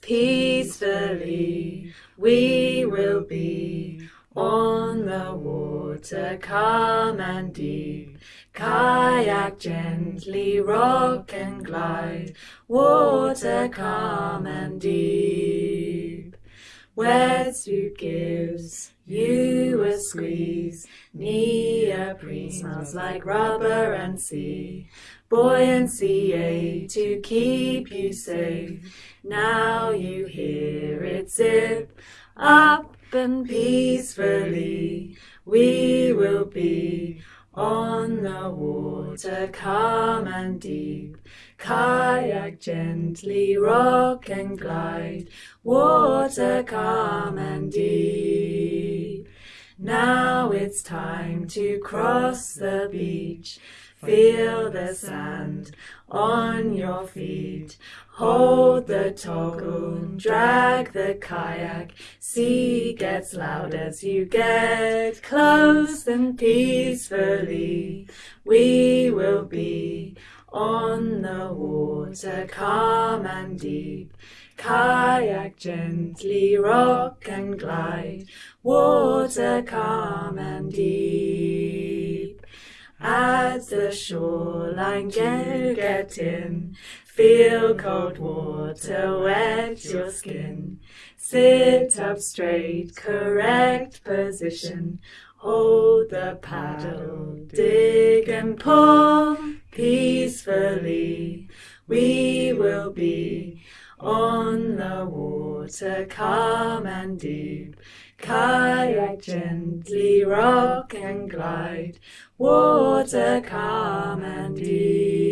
peacefully we will be on the water calm and deep. Kayak gently rock and glide, water calm and deep. Wetsuit gives you a squeeze, neoprene smells like rubber and sea. Buoyancy aid to keep you safe. Now you hear it zip up and peacefully we will be on the water calm and deep. Kayak gently rock and glide, water calm and deep. Now it's time to cross the beach. Feel the sand on your feet. Hold the toggle, drag the kayak. Sea gets loud as you get close and peacefully. We will be on the water, calm and deep. Kayak gently rock and glide, water calm and deep. As the shoreline you get in, feel cold water wet your skin. Sit up straight, correct position. Hold the paddle, dig and pull. We will be on the water, calm and deep. Kayak gently rock and glide, water calm and deep.